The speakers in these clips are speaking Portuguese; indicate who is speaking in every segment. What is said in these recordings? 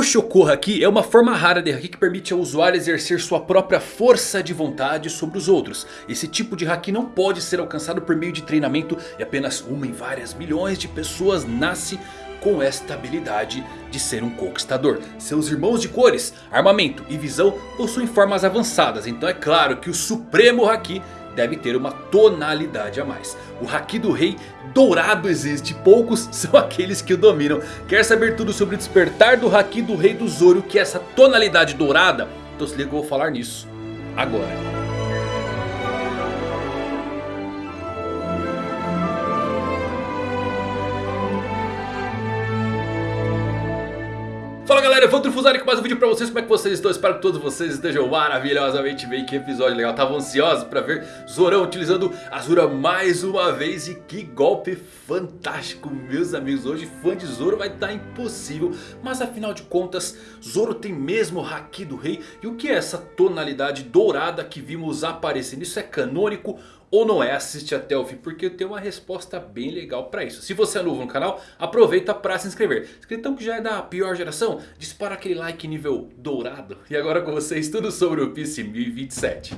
Speaker 1: O Shoko Haki é uma forma rara de Haki que permite ao usuário exercer sua própria força de vontade sobre os outros. Esse tipo de Haki não pode ser alcançado por meio de treinamento e apenas uma em várias milhões de pessoas nasce com esta habilidade de ser um conquistador. Seus irmãos de cores, armamento e visão possuem formas avançadas. Então é claro que o supremo Haki deve ter uma tonalidade a mais. O Haki do Rei dourado existe, poucos são aqueles que o dominam. Quer saber tudo sobre o despertar do Haki do Rei do Zoro, que é essa tonalidade dourada? Então se liga que eu vou falar nisso agora. Fala galera, Evandro Fusari com mais um vídeo pra vocês, como é que vocês estão? Espero que todos vocês estejam maravilhosamente bem, que episódio legal, tava ansioso pra ver Zorão utilizando Azura mais uma vez. E que golpe fantástico meus amigos. Hoje fã de Zoro vai estar tá impossível, mas afinal de contas Zoro tem mesmo o Haki do Rei? E o que é essa tonalidade dourada que vimos aparecendo? Isso é canônico ou não é, assiste até o fim porque eu tenho uma resposta bem legal para isso. Se você é novo no canal, aproveita para se inscrever. Inscritão que já é da pior geração, dispara aquele like nível dourado. E agora com vocês tudo sobre o PC 1027.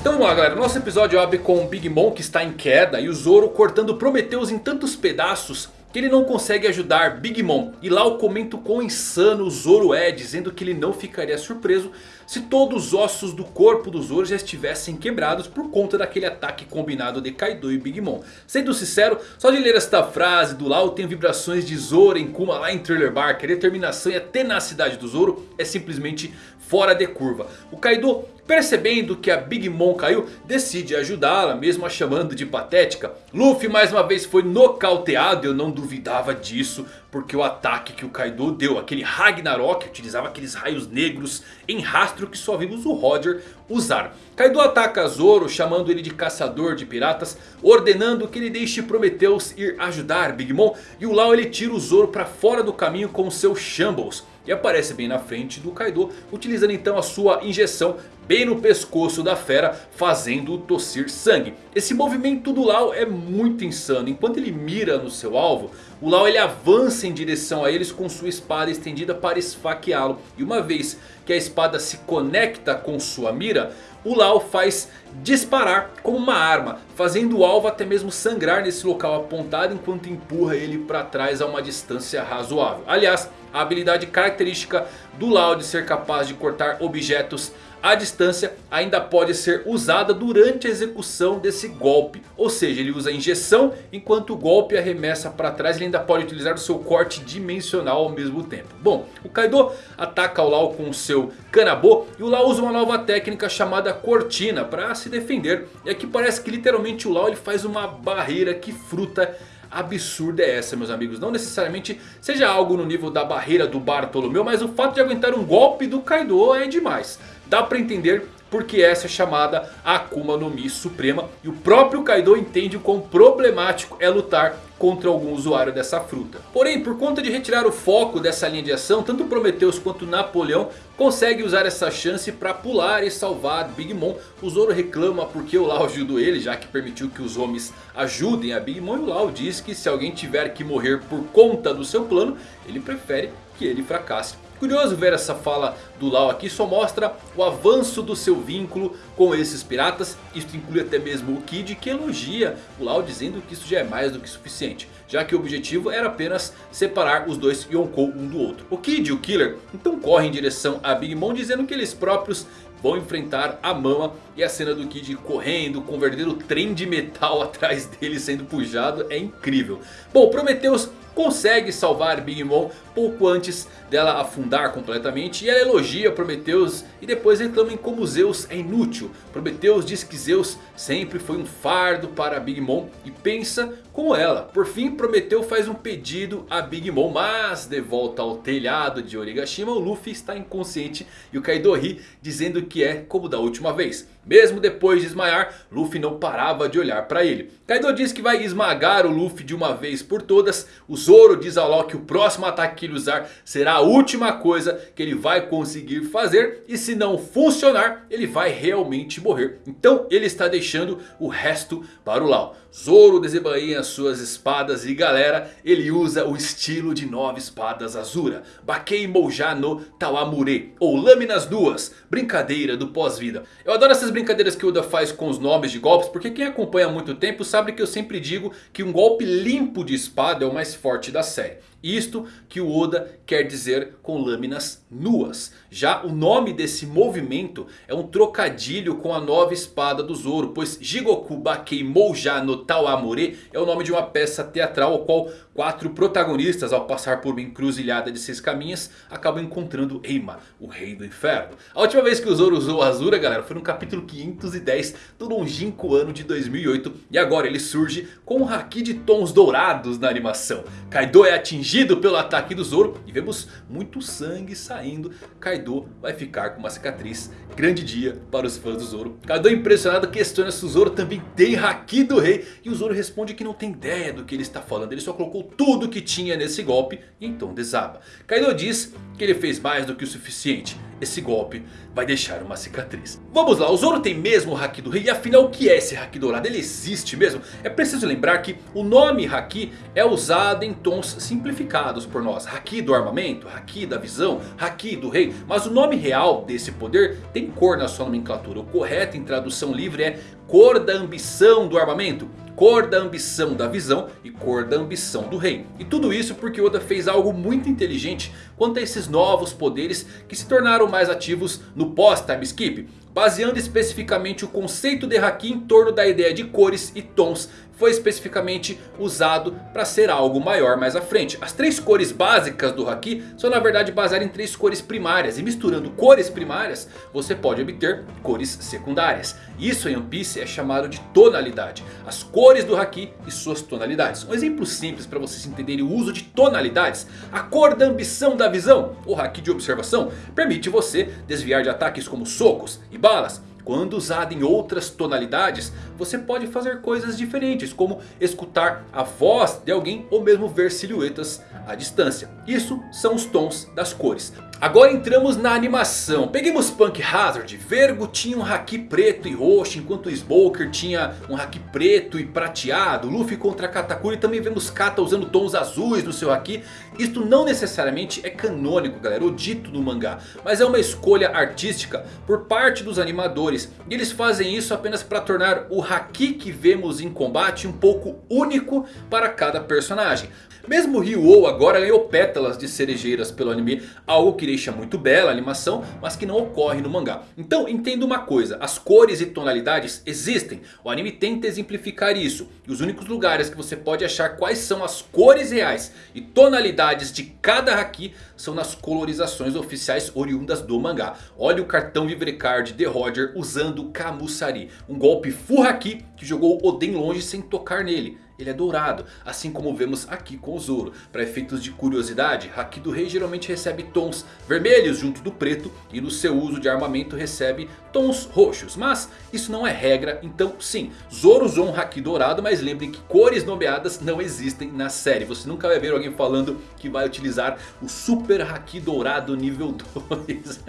Speaker 1: Então vamos lá galera, nosso episódio abre com o Big Mom que está em queda e o Zoro cortando Prometheus em tantos pedaços que ele não consegue ajudar Big Mom. E lá o comento quão insano o Zoro é, dizendo que ele não ficaria surpreso se todos os ossos do corpo do Zoro já estivessem quebrados por conta daquele ataque combinado de Kaido e Big Mom. Sendo sincero, só de ler esta frase do Lau tenho vibrações de Zoro em Kuma lá em Thriller Bark. A determinação e a tenacidade do Zoro é simplesmente fora de curva. O Kaido percebendo que a Big Mom caiu decide ajudá-la mesmo a chamando de patética. Luffy mais uma vez foi nocauteado eu não duvidava disso. Porque o ataque que o Kaido deu, aquele Ragnarok, utilizava aqueles raios negros em rastro que só vimos o Roger usar. Kaido ataca Zoro chamando ele de caçador de piratas, ordenando que ele deixe Prometheus ir ajudar Big Mom. E o Lau ele tira o Zoro para fora do caminho com seu Shambles. E aparece bem na frente do Kaido, utilizando então a sua injeção bem no pescoço da fera, fazendo-o tossir sangue. Esse movimento do Lau é muito insano. Enquanto ele mira no seu alvo, o Lau ele avança em direção a eles com sua espada estendida para esfaqueá-lo. E uma vez que a espada se conecta com sua mira, o Lau faz disparar como uma arma, fazendo o alvo até mesmo sangrar nesse local apontado enquanto empurra ele para trás a uma distância razoável. Aliás, a habilidade característica do Lau de ser capaz de cortar objetos a distância ainda pode ser usada durante a execução desse golpe. Ou seja, ele usa a injeção enquanto o golpe arremessa para trás. Ele ainda pode utilizar o seu corte dimensional ao mesmo tempo. Bom, o Kaido ataca o Lau com o seu Kanabo. E o Lau usa uma nova técnica chamada Cortina para se defender. E aqui parece que literalmente o Lau ele faz uma barreira que fruta absurda é essa meus amigos? Não necessariamente seja algo no nível da barreira do Bartolomeu. Mas o fato de aguentar um golpe do Kaido é demais. Dá para entender porque essa é chamada Akuma no Mi Suprema. E o próprio Kaido entende o quão problemático é lutar contra algum usuário dessa fruta. Porém, por conta de retirar o foco dessa linha de ação, tanto Prometheus quanto Napoleão consegue usar essa chance para pular e salvar Big Mom. O Zoro reclama porque o Lau ajudou ele, já que permitiu que os homens ajudem a Big Mom. E o Lau diz que se alguém tiver que morrer por conta do seu plano, ele prefere que ele fracasse. Curioso ver essa fala do Lau aqui, só mostra o avanço do seu vínculo com esses piratas. Isso inclui até mesmo o Kid que elogia o Lau dizendo que isso já é mais do que suficiente. Já que o objetivo era apenas separar os dois Yonkou um do outro. O Kid e o Killer então correm em direção a Big Mom dizendo que eles próprios vão enfrentar a Mama. E a cena do Kid correndo com o verdadeiro trem de metal atrás dele sendo puxado é incrível. Bom, Prometheus consegue salvar Big Mom pouco antes dela afundar completamente. E ela elogia Prometheus e depois reclama em como Zeus é inútil. Prometheus diz que Zeus sempre foi um fardo para Big Mom e pensa como ela. Por fim Prometeu faz um pedido a Big Mom. Mas de volta ao telhado de Origashima o Luffy está inconsciente. E o Kaido ri dizendo que é como da última vez. Mesmo depois de desmaiar, Luffy não parava de olhar para ele. Kaido diz que vai esmagar o Luffy de uma vez por todas. O Zoro diz ao Law que o próximo ataque que ele usar será a última coisa que ele vai conseguir fazer. E se não funcionar, ele vai realmente morrer. Então ele está deixando o resto para o Law. Zoro desembainha suas espadas e galera, ele usa o estilo de nove espadas Azura. Bakei Mouja no Tawamure, ou Lâminas Duas, brincadeira do pós-vida. Eu adoro essas brincadeiras que o Oda faz com os nomes de golpes, porque quem acompanha há muito tempo sabe que eu sempre digo que um golpe limpo de espada é o mais forte da série. Isto que o Oda quer dizer com lâminas nuas. Já o nome desse movimento é um trocadilho com a nova espada do Zoro. Pois Jigoku Bakei Mouja no Tawamure é o nome de uma peça teatral. Ao qual quatro protagonistas ao passar por uma encruzilhada de seis caminhos acabam encontrando Eima, o rei do inferno. A última vez que o Zoro usou Azura galera foi no capítulo 510 do longínquo ano de 2008. E agora ele surge com um Haki de tons dourados na animação. Kaido é atingido pelo ataque do Zoro e vemos muito sangue saindo. Kaido vai ficar com uma cicatriz. Grande dia para os fãs do Zoro. Kaido impressionado questiona se o Zoro também tem Haki do rei. E o Zoro responde que não tem ideia do que ele está falando. Ele só colocou tudo que tinha nesse golpe e então desaba. Kaido diz que ele fez mais do que o suficiente. Esse golpe vai deixar uma cicatriz. Vamos lá, o Zoro tem mesmo o Haki do Rei. E afinal o que é esse Haki dourado? Ele existe mesmo? É preciso lembrar que o nome Haki é usado em tons simplificados por nós. Haki do armamento, Haki da visão, Haki do rei. Mas o nome real desse poder tem cor na sua nomenclatura. O correto em tradução livre é cor da ambição do armamento cor da ambição da visão e cor da ambição do rei. E tudo isso porque Oda fez algo muito inteligente quanto a esses novos poderes que se tornaram mais ativos no pós-time skip. Baseando especificamente o conceito de Haki em torno da ideia de cores e tons foi especificamente usado para ser algo maior mais à frente. As três cores básicas do Haki são na verdade baseadas em três cores primárias. E misturando cores primárias você pode obter cores secundárias. Isso em One Piece é chamado de tonalidade. As cores do Haki e suas tonalidades. Um exemplo simples para vocês entenderem o uso de tonalidades. A cor da ambição da visão, o Haki de observação, permite você desviar de ataques como socos e balas. Quando usado em outras tonalidades, você pode fazer coisas diferentes, como escutar a voz de alguém ou mesmo ver silhuetas à distância. Isso são os tons das cores. Agora entramos na animação. Peguemos Punk Hazard. Vergo tinha um haki preto e roxo. Enquanto Smoker tinha um haki preto e prateado. Luffy contra Katakuri. Também vemos Kata usando tons azuis no seu haki. Isto não necessariamente é canônico galera. O dito no mangá. Mas é uma escolha artística por parte dos animadores. E eles fazem isso apenas para tornar o haki que vemos em combate um pouco único para cada personagem. Mesmo Ryu agora ganhou pétalas de cerejeiras pelo anime. Algo que deixa muito bela a animação, mas que não ocorre no mangá. Então entenda uma coisa, as cores e tonalidades existem. O anime tenta exemplificar isso. E os únicos lugares que você pode achar quais são as cores reais e tonalidades de cada Haki são nas colorizações oficiais oriundas do mangá. Olha o cartão Vivrecard de Roger usando Kamusari. Um golpe Full Haki que jogou Oden longe sem tocar nele ele é dourado. Assim como vemos aqui com o Zoro. Para efeitos de curiosidade, Haki do Rei geralmente recebe tons vermelhos junto do preto. E no seu uso de armamento recebe tons roxos. Mas isso não é regra, então sim. Zoro usou um Haki dourado, mas lembrem que cores nomeadas não existem na série. Você nunca vai ver alguém falando que vai utilizar o Super Haki dourado nível 2.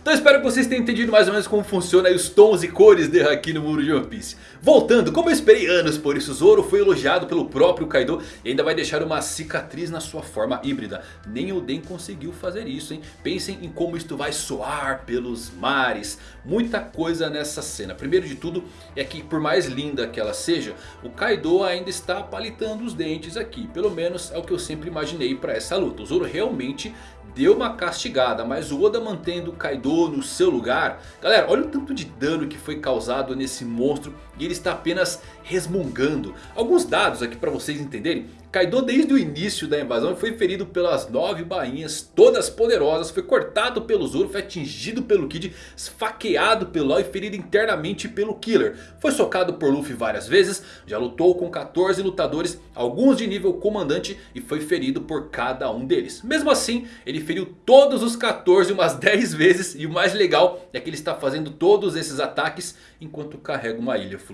Speaker 1: então espero que vocês tenham entendido mais ou menos como funciona os tons e cores de Haki no mundo de One Piece. Voltando, como eu esperei anos por isso, Zoro foi elogiado pelo próprio Kaido e ainda vai deixar uma cicatriz na sua forma híbrida. Nem Oden conseguiu fazer isso, hein? Pensem em como isto vai soar pelos mares. Muita coisa nessa cena. Primeiro de tudo é que por mais linda que ela seja, o Kaido ainda está palitando os dentes aqui. Pelo menos é o que eu sempre imaginei para essa luta. O Zoro realmente deu uma castigada, mas o Oda mantendo o Kaido no seu lugar. Galera, olha o tanto de dano que foi causado nesse monstro ele está apenas resmungando. Alguns dados aqui para vocês entenderem. Kaido desde o início da invasão foi ferido pelas nove bainhas, todas poderosas. Foi cortado pelo Zoro, foi atingido pelo Kid, esfaqueado pelo Law e ferido internamente pelo Killer. Foi socado por Luffy várias vezes, já lutou com 14 lutadores, alguns de nível comandante e foi ferido por cada um deles. Mesmo assim, ele feriu todos os 14 umas 10 vezes e o mais legal é que ele está fazendo todos esses ataques enquanto carrega uma ilha flutuante.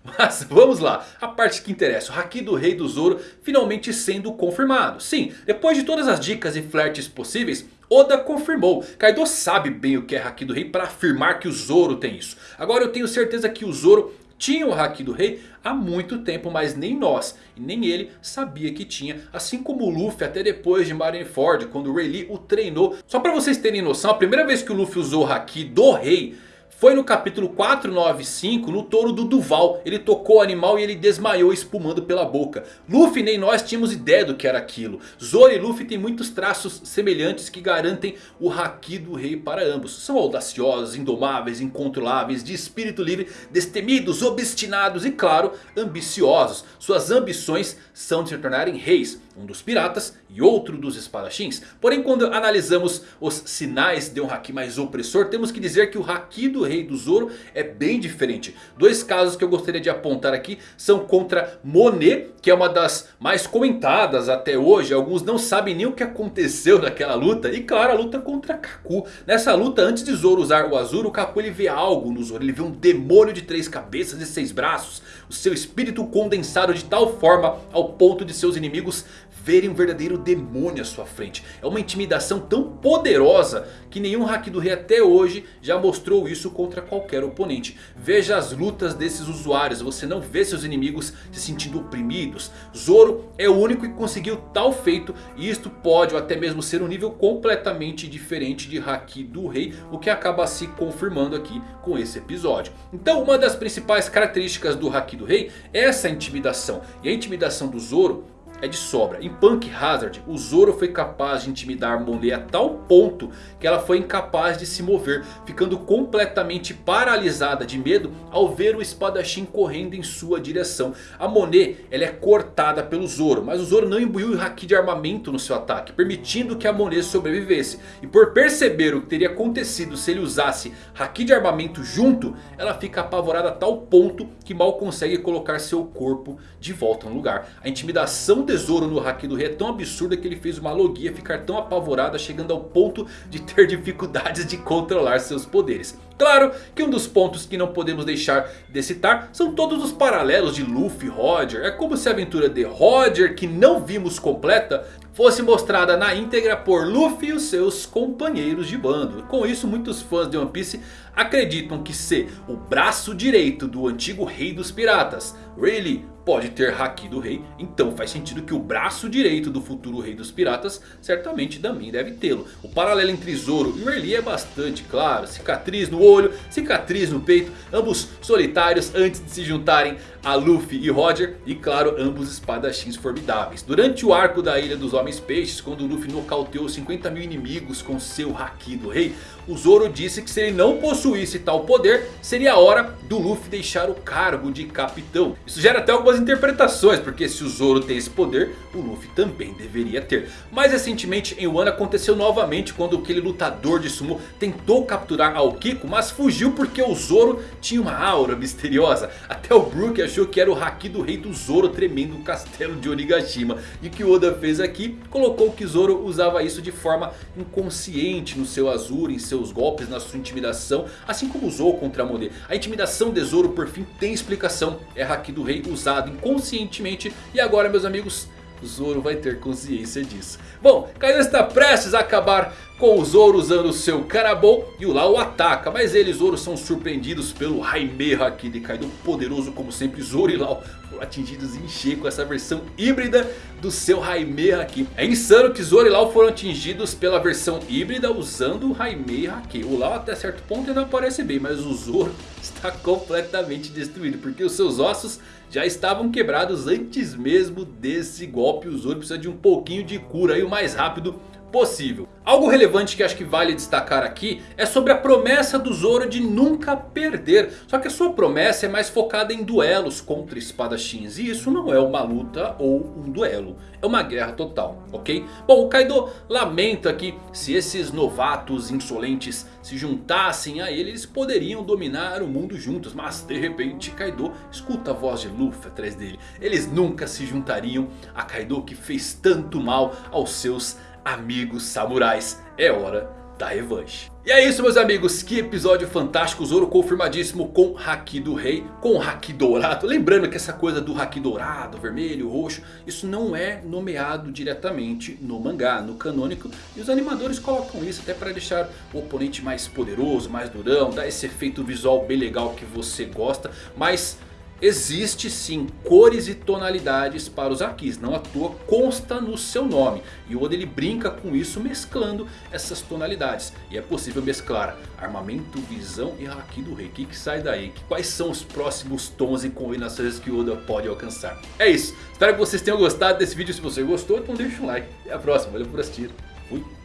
Speaker 1: Mas vamos lá, a parte que interessa, o Haki do Rei do Zoro finalmente sendo confirmado. Sim, depois de todas as dicas e flertes possíveis, Oda confirmou. Kaido sabe bem o que é Haki do Rei para afirmar que o Zoro tem isso. Agora eu tenho certeza que o Zoro tinha o Haki do Rei há muito tempo, mas nem nós e nem ele sabia que tinha. Assim como o Luffy até depois de Marineford, quando o Rayleigh o treinou. Só para vocês terem noção, a primeira vez que o Luffy usou o Haki do Rei foi no capítulo 495, no touro do Duval. Ele tocou o animal e ele desmaiou espumando pela boca. Luffy nem nós tínhamos ideia do que era aquilo. Zoro e Luffy têm muitos traços semelhantes que garantem o Haki do rei para ambos. São audaciosos, indomáveis, incontroláveis, de espírito livre, destemidos, obstinados e claro, ambiciosos. Suas ambições são de se tornarem reis. Um dos piratas e outro dos espadachins. Porém quando analisamos os sinais de um Haki mais opressor. Temos que dizer que o Haki do rei do Zoro é bem diferente. Dois casos que eu gostaria de apontar aqui são contra Monet. Que é uma das mais comentadas até hoje. Alguns não sabem nem o que aconteceu naquela luta. E claro a luta contra Kaku. Nessa luta antes de Zoro usar o Azuro. O Kaku ele vê algo no Zoro. Ele vê um demônio de três cabeças e seis braços. O seu espírito condensado de tal forma ao ponto de seus inimigos verem um verdadeiro demônio à sua frente. É uma intimidação tão poderosa que nenhum Haki do Rei até hoje já mostrou isso contra qualquer oponente. Veja as lutas desses usuários, você não vê seus inimigos se sentindo oprimidos. Zoro é o único que conseguiu tal feito e isto pode ou até mesmo ser um nível completamente diferente de Haki do Rei. O que acaba se confirmando aqui com esse episódio. Então uma das principais características do Haki do Rei é essa intimidação. E a intimidação do Zoro é de sobra. Em Punk Hazard, o Zoro foi capaz de intimidar Monet a tal ponto que ela foi incapaz de se mover, ficando completamente paralisada de medo ao ver o espadachim correndo em sua direção. A Monet ela é cortada pelo Zoro, mas o Zoro não imbuiu o Haki de armamento no seu ataque, permitindo que a Monet sobrevivesse. E por perceber o que teria acontecido se ele usasse Haki de armamento junto, ela fica apavorada a tal ponto que mal consegue colocar seu corpo de volta no lugar. A intimidação tesouro no Haki do Rei é tão absurda que ele fez uma logia ficar tão apavorada chegando ao ponto de ter dificuldades de controlar seus poderes. Claro que um dos pontos que não podemos deixar de citar são todos os paralelos de Luffy e Roger. É como se a aventura de Roger, que não vimos completa, fosse mostrada na íntegra por Luffy e os seus companheiros de bando. Com isso muitos fãs de One Piece acreditam que ser o braço direito do antigo rei dos piratas, Rayleigh, pode ter Haki do rei. Então faz sentido que o braço direito do futuro rei dos piratas certamente também deve tê-lo. O paralelo entre Zoro e Rayleigh é bastante claro. Cicatriz no olho, cicatriz no peito. Ambos solitários antes de se juntarem a Luffy e Roger. E claro, ambos espadachins formidáveis. Durante o arco da Ilha dos Homens Peixes, quando Luffy nocauteou 50 mil inimigos com seu Haki do rei. O Zoro disse que se ele não possuísse tal poder, seria a hora do Luffy deixar o cargo de capitão. Isso gera até algumas interpretações, porque se o Zoro tem esse poder, o Luffy também deveria ter. Mais recentemente em Wano aconteceu novamente quando aquele lutador de sumo tentou capturar Aokiko, mas fugiu porque o Zoro tinha uma aura misteriosa. Até o Brook achou que era o Haki do rei do Zoro tremendo o castelo de Onigashima. E o que Oda fez aqui, colocou que Zoro usava isso de forma inconsciente no seu Azul, em seu seus golpes, na sua intimidação, assim como usou contra a Monet. A intimidação de Zoro por fim tem explicação, é Haki do Rei usado inconscientemente e agora meus amigos... Zoro vai ter consciência disso. Bom, Kaido está prestes a acabar com o Zoro usando o seu Karabou e o Lau ataca. Mas eles, Zoro, são surpreendidos pelo Jaime Haki de Kaido. Poderoso como sempre, Zoro e Lau foram atingidos em cheio com essa versão híbrida do seu Jaime Haki. É insano que Zoro e Lau foram atingidos pela versão híbrida usando o Jaime Haki. O Lau até certo ponto ainda parece bem, mas o Zoro está completamente destruído. Porque os seus ossos já estavam quebrados antes mesmo desse golpe. O Zoro precisa de um pouquinho de cura aí o mais rápido possível. Algo relevante que acho que vale destacar aqui é sobre a promessa do Zoro de nunca perder. Só que a sua promessa é mais focada em duelos contra espadachins. E isso não é uma luta ou um duelo. É uma guerra total, ok? Bom, o Kaido lamenta que se esses novatos insolentes se juntassem a ele, eles poderiam dominar o mundo juntos. Mas de repente Kaido escuta a voz de Luffy atrás dele. Eles nunca se juntariam a Kaido que fez tanto mal aos seus amigos samurais. É hora da revanche. E é isso meus amigos, que episódio fantástico, Zoro confirmadíssimo com Haki do Rei, com Haki Dourado. Lembrando que essa coisa do Haki Dourado, vermelho, roxo, isso não é nomeado diretamente no mangá, no canônico. E os animadores colocam isso até para deixar o oponente mais poderoso, mais durão, dar esse efeito visual bem legal que você gosta. Mas Existe sim cores e tonalidades para os Hakis, não à toa consta no seu nome. E Oda ele brinca com isso mesclando essas tonalidades. E é possível mesclar armamento, visão e Haki do rei. O que, que sai daí? Quais são os próximos tons e combinações que Oda pode alcançar? É isso, espero que vocês tenham gostado desse vídeo. Se você gostou então deixa um like. E a próxima, valeu por assistir. Fui.